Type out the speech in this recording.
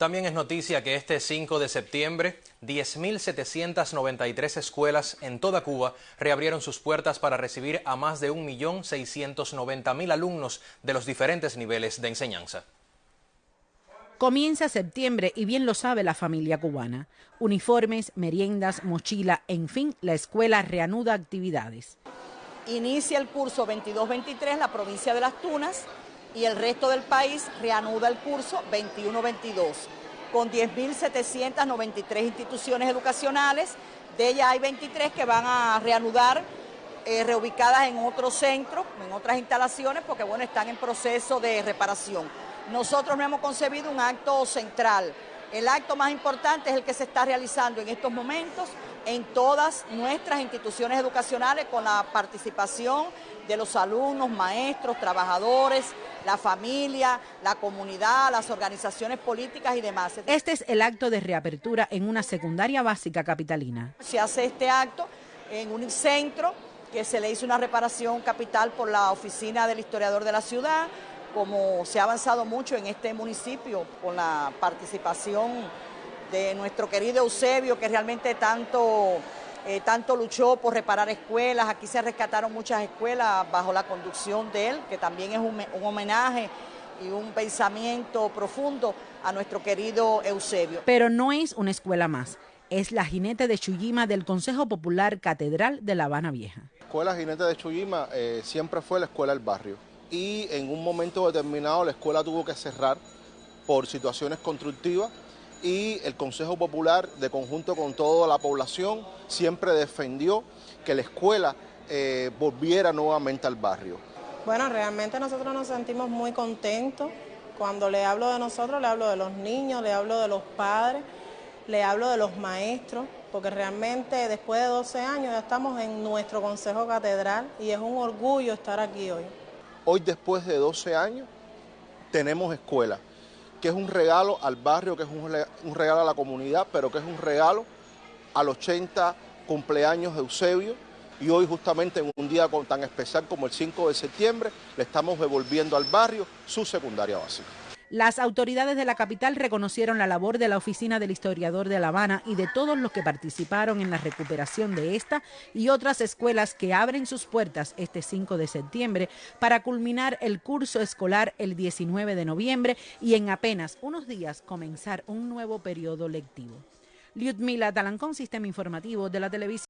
También es noticia que este 5 de septiembre, 10.793 escuelas en toda Cuba reabrieron sus puertas para recibir a más de 1.690.000 alumnos de los diferentes niveles de enseñanza. Comienza septiembre y bien lo sabe la familia cubana. Uniformes, meriendas, mochila, en fin, la escuela reanuda actividades. Inicia el curso 22-23 la provincia de Las Tunas y el resto del país reanuda el curso 21-22 con 10.793 instituciones educacionales. De ellas hay 23 que van a reanudar eh, reubicadas en otros centros, en otras instalaciones, porque bueno, están en proceso de reparación. Nosotros no hemos concebido un acto central. El acto más importante es el que se está realizando en estos momentos en todas nuestras instituciones educacionales con la participación de los alumnos, maestros, trabajadores, la familia, la comunidad, las organizaciones políticas y demás. Este es el acto de reapertura en una secundaria básica capitalina. Se hace este acto en un centro que se le hizo una reparación capital por la oficina del historiador de la ciudad, como se ha avanzado mucho en este municipio con la participación de nuestro querido Eusebio, que realmente tanto, eh, tanto luchó por reparar escuelas. Aquí se rescataron muchas escuelas bajo la conducción de él, que también es un, un homenaje y un pensamiento profundo a nuestro querido Eusebio. Pero no es una escuela más, es la Jinete de Chuyima del Consejo Popular Catedral de La Habana Vieja. La escuela Jinete de Chuyima eh, siempre fue la escuela del barrio y en un momento determinado la escuela tuvo que cerrar por situaciones constructivas y el Consejo Popular, de conjunto con toda la población, siempre defendió que la escuela eh, volviera nuevamente al barrio. Bueno, realmente nosotros nos sentimos muy contentos. Cuando le hablo de nosotros, le hablo de los niños, le hablo de los padres, le hablo de los maestros, porque realmente después de 12 años ya estamos en nuestro Consejo Catedral y es un orgullo estar aquí hoy. Hoy, después de 12 años, tenemos escuela que es un regalo al barrio, que es un regalo a la comunidad, pero que es un regalo al 80 cumpleaños de Eusebio. Y hoy justamente en un día tan especial como el 5 de septiembre, le estamos devolviendo al barrio su secundaria básica. Las autoridades de la capital reconocieron la labor de la Oficina del Historiador de La Habana y de todos los que participaron en la recuperación de esta y otras escuelas que abren sus puertas este 5 de septiembre para culminar el curso escolar el 19 de noviembre y en apenas unos días comenzar un nuevo periodo lectivo. Liudmila Talancón, Sistema Informativo de la Televisión.